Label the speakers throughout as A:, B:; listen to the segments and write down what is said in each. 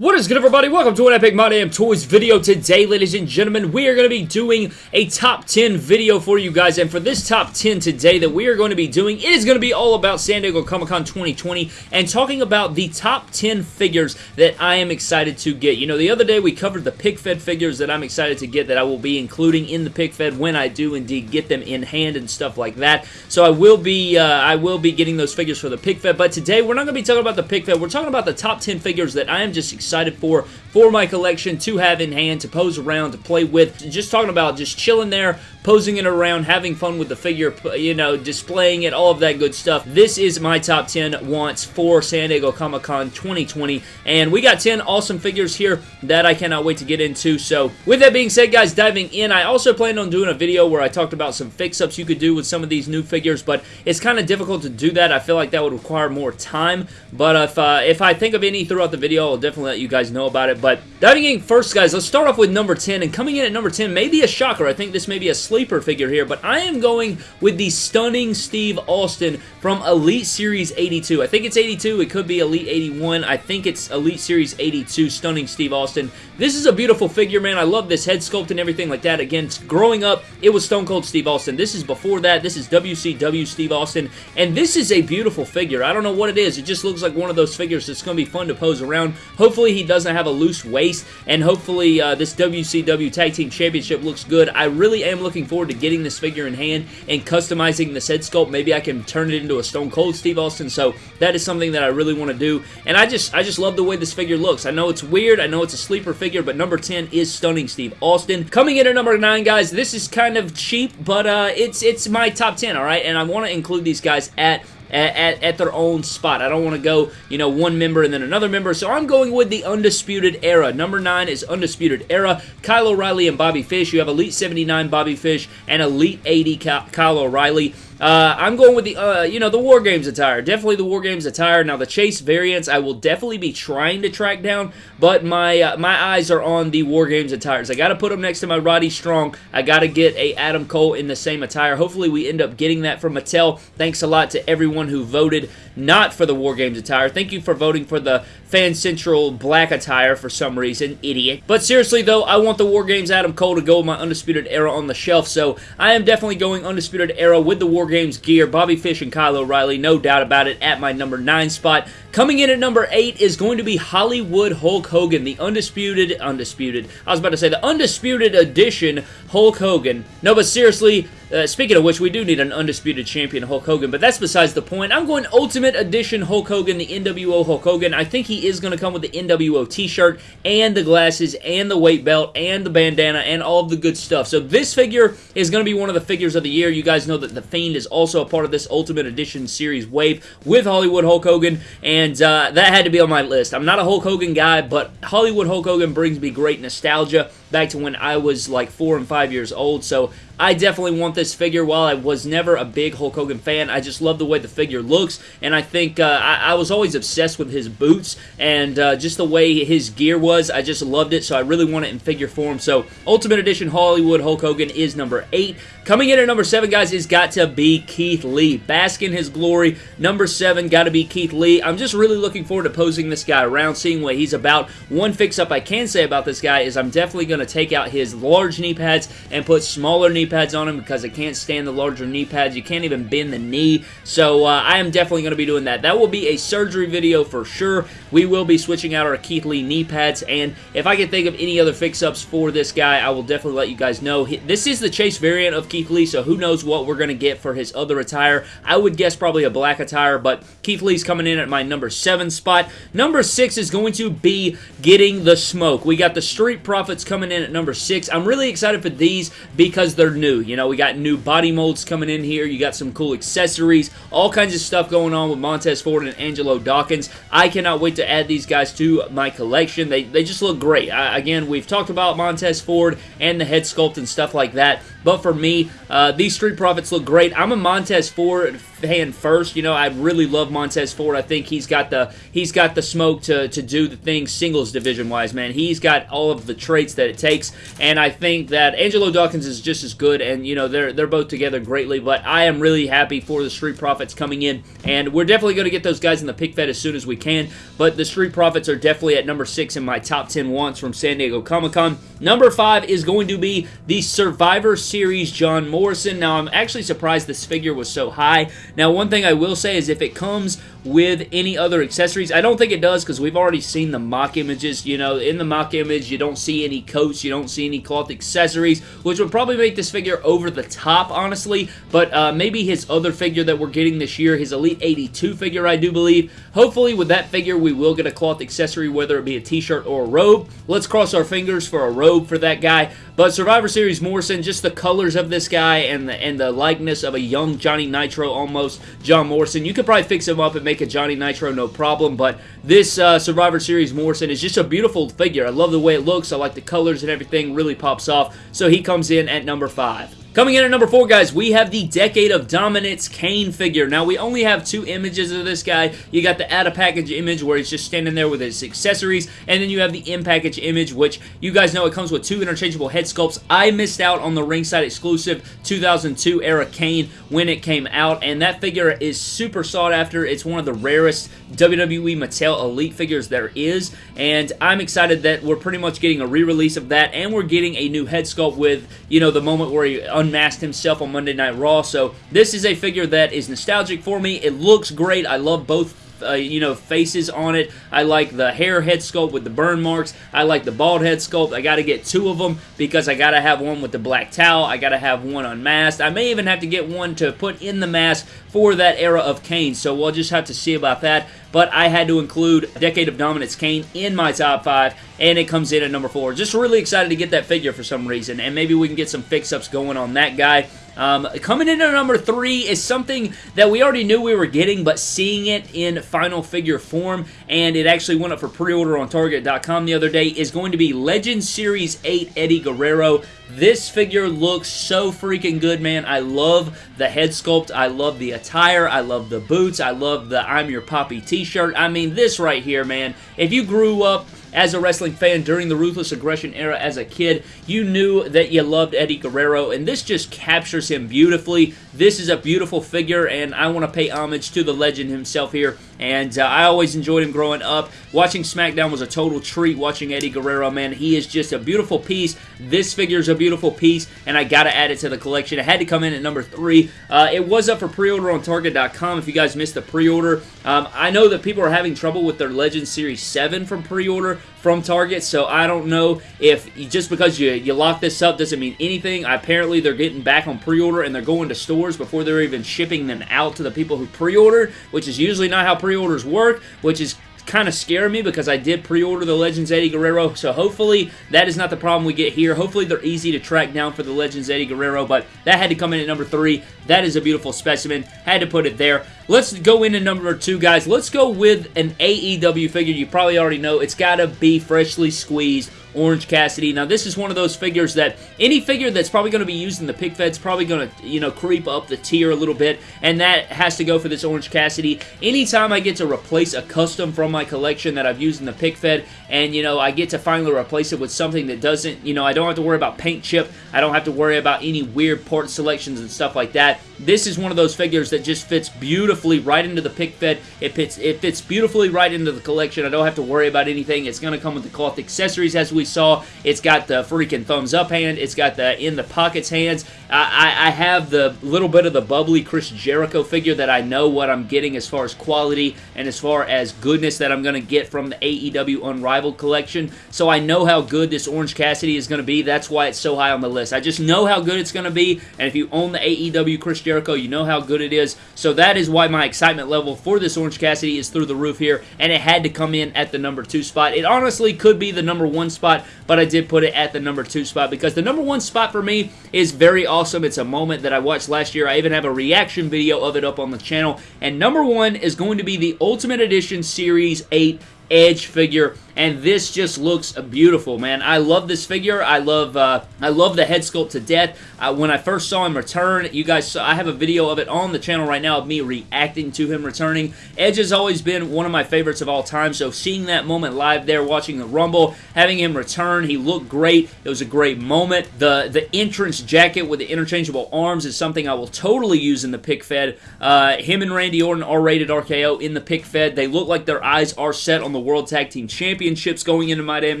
A: What? Is good everybody? Welcome to an Epic My Damn Toys video. Today, ladies and gentlemen, we are going to be doing a top 10 video for you guys. And for this top 10 today that we are going to be doing, it is going to be all about San Diego Comic-Con 2020 and talking about the top 10 figures that I am excited to get. You know, the other day we covered the pic fed figures that I'm excited to get that I will be including in the pic fed when I do indeed get them in hand and stuff like that. So I will be uh, I will be getting those figures for the pic fed. But today we're not going to be talking about the pic fed. We're talking about the top 10 figures that I am just excited excited for for my collection to have in hand, to pose around, to play with. Just talking about just chilling there, posing it around, having fun with the figure, you know, displaying it, all of that good stuff. This is my top 10 wants for San Diego Comic-Con 2020, and we got 10 awesome figures here that I cannot wait to get into. So, with that being said, guys, diving in, I also planned on doing a video where I talked about some fix-ups you could do with some of these new figures, but it's kind of difficult to do that. I feel like that would require more time, but if, uh, if I think of any throughout the video, I'll definitely let you guys know about it. But diving in first, guys, let's start off with number 10. And coming in at number 10, maybe a shocker. I think this may be a sleeper figure here, but I am going with the stunning Steve Austin from Elite Series 82. I think it's 82. It could be Elite 81. I think it's Elite Series 82. Stunning Steve Austin. This is a beautiful figure, man. I love this head sculpt and everything like that. Again, growing up, it was Stone Cold Steve Austin. This is before that. This is WCW Steve Austin. And this is a beautiful figure. I don't know what it is. It just looks like one of those figures that's going to be fun to pose around. Hopefully, he doesn't have a loose waist. And hopefully, uh, this WCW Tag Team Championship looks good. I really am looking forward to getting this figure in hand and customizing this head sculpt. Maybe I can turn it into a Stone Cold Steve Austin. So that is something that I really want to do. And I just, I just love the way this figure looks. I know it's weird. I know it's a sleeper figure, but number 10 is Stunning Steve Austin. Coming in at number 9, guys, this is kind of cheap, but uh, it's, it's my top 10, all right? And I want to include these guys at at, at, at, their own spot. I don't want to go, you know, one member and then another member, so I'm going with the Undisputed Era. Number 9 is Undisputed Era. Kyle O'Reilly and Bobby Fish. You have Elite 79 Bobby Fish and Elite 80 Kyle O'Reilly. Uh, I'm going with the, uh, you know, the War Games attire. Definitely the War Games attire. Now, the Chase variants, I will definitely be trying to track down, but my uh, my eyes are on the War Games attires. I got to put them next to my Roddy Strong. I got to get a Adam Cole in the same attire. Hopefully, we end up getting that from Mattel. Thanks a lot to everyone who voted not for the War Games attire. Thank you for voting for the Fan Central black attire for some reason. Idiot. But seriously, though, I want the War Games Adam Cole to go with my Undisputed Era on the shelf, so I am definitely going Undisputed Era with the War Games gear, Bobby Fish and Kyle O'Reilly, no doubt about it, at my number 9 spot. Coming in at number 8 is going to be Hollywood Hulk Hogan, the undisputed, undisputed, I was about to say the undisputed edition Hulk Hogan. No, but seriously, uh, speaking of which, we do need an undisputed champion Hulk Hogan, but that's besides the point. I'm going Ultimate Edition Hulk Hogan, the NWO Hulk Hogan. I think he is going to come with the NWO t-shirt and the glasses and the weight belt and the bandana and all of the good stuff. So this figure is going to be one of the figures of the year. You guys know that The Fiend is also a part of this Ultimate Edition series wave with Hollywood Hulk Hogan, and uh, that had to be on my list. I'm not a Hulk Hogan guy, but Hollywood Hulk Hogan brings me great nostalgia back to when I was like four and five years old. So I definitely want this figure. While I was never a big Hulk Hogan fan, I just love the way the figure looks, and I think uh, I, I, was always obsessed with his boots and uh, just the way his gear was. I just loved it, so I really want it in figure form. So Ultimate Edition Hollywood Hulk Hogan is number 8. Coming in at number 7, guys, is got to be Keith Lee. Bask in his glory. Number 7, got to be Keith Lee. I'm just really looking forward to posing this guy around, seeing what he's about. One fix-up I can say about this guy is I'm definitely going to take out his large knee pads and put smaller knee pads on him because I can't stand the larger knee pads. You can't even bend the knee. So uh, I am definitely going to be doing that. That will be a surgery video for sure. We will be switching out our Keith Lee knee pads. And if I can think of any other fix-ups for this guy, I will definitely let you guys know. This is the Chase variant of Keith Lee, so who knows what we're going to get for his other attire. I would guess probably a black attire, but Keith Lee's coming in at my number 7 spot. Number 6 is going to be getting the smoke. We got the Street Profits coming in at number 6. I'm really excited for these because they're new. You know, we got new body molds coming in here. You got some cool accessories, all kinds of stuff going on with Montez Ford and Angelo Dawkins. I cannot wait to add these guys to my collection. They, they just look great. I, again, we've talked about Montez Ford and the head sculpt and stuff like that, but for me, uh, these Street Profits look great. I'm a Montez Ford hand first. You know, I really love Montez Ford. I think he's got the he's got the smoke to to do the things singles division wise, man. He's got all of the traits that it takes, and I think that Angelo Dawkins is just as good. And you know, they're they're both together greatly. But I am really happy for the Street Profits coming in, and we're definitely going to get those guys in the pic fed as soon as we can. But the Street Profits are definitely at number six in my top ten wants from San Diego Comic Con. Number five is going to be the Survivor Series John Morrison. Now, I'm actually surprised this figure was so high. Now, one thing I will say is if it comes with any other accessories, I don't think it does because we've already seen the mock images. You know, in the mock image, you don't see any coats, you don't see any cloth accessories, which would probably make this figure over the top, honestly. But uh, maybe his other figure that we're getting this year, his Elite 82 figure, I do believe. Hopefully, with that figure, we will get a cloth accessory, whether it be a t-shirt or a robe. Let's cross our fingers for a robe for that guy. But Survivor Series Morrison, just the colors of this guy and the, and the likeness of a young Johnny Nitro almost, John Morrison. You could probably fix him up and make a Johnny Nitro no problem, but this uh, Survivor Series Morrison is just a beautiful figure. I love the way it looks. I like the colors and everything. Really pops off. So he comes in at number 5. Coming in at number four, guys, we have the Decade of Dominance Kane figure. Now, we only have two images of this guy. You got the out-of-package image where he's just standing there with his accessories, and then you have the in-package image, which you guys know it comes with two interchangeable head sculpts. I missed out on the ringside exclusive 2002 era Kane when it came out, and that figure is super sought after. It's one of the rarest WWE Mattel Elite figures there is, and I'm excited that we're pretty much getting a re-release of that, and we're getting a new head sculpt with, you know, the moment where he unmasked himself on Monday Night Raw. So this is a figure that is nostalgic for me. It looks great. I love both uh, you know, faces on it. I like the hair head sculpt with the burn marks. I like the bald head sculpt. I got to get two of them because I got to have one with the black towel. I got to have one unmasked. I may even have to get one to put in the mask for that era of Kane, so we'll just have to see about that. But I had to include Decade of Dominance Kane in my top five, and it comes in at number four. Just really excited to get that figure for some reason, and maybe we can get some fix-ups going on that guy. Um, coming in at number three is something that we already knew we were getting, but seeing it in final figure form, and it actually went up for pre-order on Target.com the other day, is going to be Legend Series 8 Eddie Guerrero. This figure looks so freaking good, man. I love the head sculpt. I love the attire. I love the boots. I love the I'm Your Poppy t-shirt. I mean, this right here, man. If you grew up as a wrestling fan during the Ruthless Aggression era as a kid, you knew that you loved Eddie Guerrero, and this just captures him beautifully. This is a beautiful figure, and I want to pay homage to the legend himself here, and uh, I always enjoyed him growing up. Watching SmackDown was a total treat watching Eddie Guerrero, man. He is just a beautiful piece. This figure is a beautiful piece, and I got to add it to the collection. It had to come in at number three. Uh, it was up for pre-order on Target.com if you guys missed the pre-order. Um, I know that people are having trouble with their Legend Series 7 from pre-order from Target, so I don't know if just because you, you lock this up doesn't mean anything. Apparently, they're getting back on pre-order and they're going to stores before they're even shipping them out to the people who pre-ordered, which is usually not how pre-orders work, which is kind of scare me because I did pre-order the Legends Eddie Guerrero, so hopefully that is not the problem we get here. Hopefully they're easy to track down for the Legends Eddie Guerrero, but that had to come in at number three. That is a beautiful specimen. Had to put it there. Let's go into number two, guys. Let's go with an AEW figure. You probably already know. It's got to be freshly squeezed Orange Cassidy. Now, this is one of those figures that any figure that's probably going to be used in the pic fed's probably going to, you know, creep up the tier a little bit, and that has to go for this Orange Cassidy. Anytime I get to replace a custom from my collection that I've used in the pic fed, and, you know, I get to finally replace it with something that doesn't, you know, I don't have to worry about paint chip, I don't have to worry about any weird part selections and stuff like that. This is one of those figures that just fits beautifully right into the pic fed. It fits, it fits beautifully right into the collection. I don't have to worry about anything. It's going to come with the cloth accessories as we saw. It's got the freaking thumbs up hand. It's got the in the pockets hands. I, I, have the little bit of the bubbly Chris Jericho figure that I know what I'm getting as far as quality and as far as goodness that I'm going to get from the AEW Unrivaled collection. So I know how good this Orange Cassidy is going to be. That's why it's so high on the list. I just know how good it's going to be. And if you own the AEW Chris Jericho, you know how good it is. So that is why my excitement level for this Orange Cassidy is through the roof here. And it had to come in at the number two spot. It honestly could be the number one spot spot, but I did put it at the number two spot because the number one spot for me is very awesome. It's a moment that I watched last year. I even have a reaction video of it up on the channel. And number one is going to be the Ultimate Edition Series 8 Edge figure and this just looks beautiful, man. I love this figure. I love uh, I love the head sculpt to death. Uh, when I first saw him return, you guys saw, I have a video of it on the channel right now of me reacting to him returning. Edge has always been one of my favorites of all time, so seeing that moment live there, watching the Rumble, having him return, he looked great. It was a great moment. The, the entrance jacket with the interchangeable arms is something I will totally use in the pic fed. Uh, him and Randy Orton are rated RKO in the pic fed. They look like their eyes are set on the World Tag Team Championships going into My Damn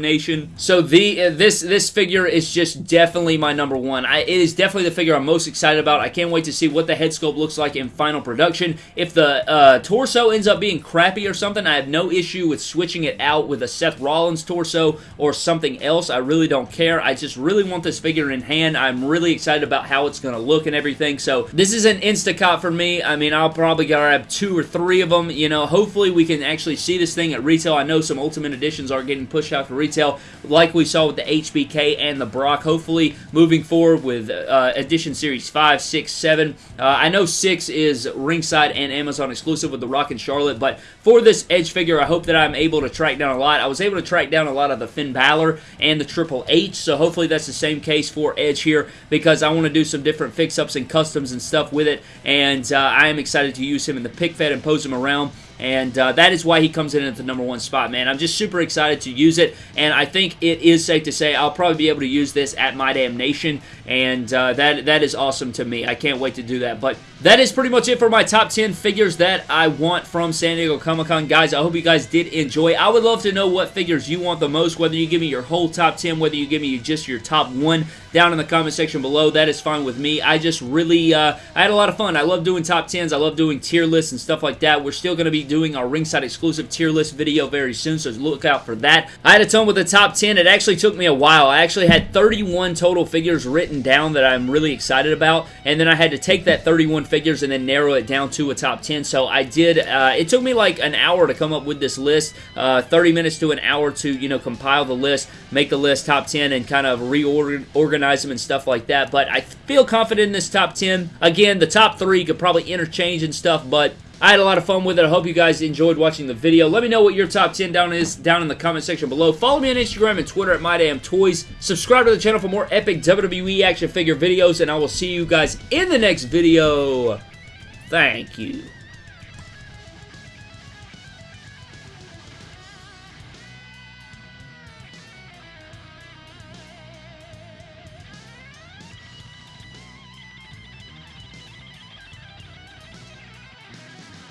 A: Nation. So the uh, this this figure is just definitely my number one. I, it is definitely the figure I'm most excited about. I can't wait to see what the head sculpt looks like in final production. If the uh, torso ends up being crappy or something, I have no issue with switching it out with a Seth Rollins torso or something else. I really don't care. I just really want this figure in hand. I'm really excited about how it's going to look and everything. So this is an Instacot for me. I mean, I'll probably grab two or three of them. You know, hopefully we can actually see this thing at retail. I know some Ultimate Editions are getting pushed out for retail like we saw with the HBK and the Brock. Hopefully moving forward with uh, Edition Series 5, 6, 7. Uh, I know 6 is ringside and Amazon exclusive with the Rock and Charlotte, but for this Edge figure, I hope that I'm able to track down a lot. I was able to track down a lot of the Finn Balor and the Triple H, so hopefully that's the same case for Edge here because I want to do some different fix-ups and customs and stuff with it, and uh, I am excited to use him in the pic fed and pose him around and uh, that is why he comes in at the number one spot, man. I'm just super excited to use it, and I think it is safe to say I'll probably be able to use this at My Damn Nation, and uh, that that is awesome to me. I can't wait to do that, but that is pretty much it for my top 10 figures that I want from San Diego Comic-Con. Guys, I hope you guys did enjoy. I would love to know what figures you want the most, whether you give me your whole top 10, whether you give me just your top one down in the comment section below. That is fine with me. I just really, uh, I had a lot of fun. I love doing top 10s. I love doing tier lists and stuff like that. We're still going to be doing our ringside exclusive tier list video very soon, so look out for that. I had a ton with the top 10. It actually took me a while. I actually had 31 total figures written down that I'm really excited about, and then I had to take that 31 figures and then narrow it down to a top 10. So I did, uh, it took me like an hour to come up with this list, uh, 30 minutes to an hour to, you know, compile the list, make the list top 10 and kind of reorganize them and stuff like that. But I feel confident in this top 10. Again, the top three could probably interchange and stuff, but I had a lot of fun with it. I hope you guys enjoyed watching the video. Let me know what your top 10 down is down in the comment section below. Follow me on Instagram and Twitter at MyDamnToys. Subscribe to the channel for more epic WWE action figure videos, and I will see you guys in the next video. Thank you.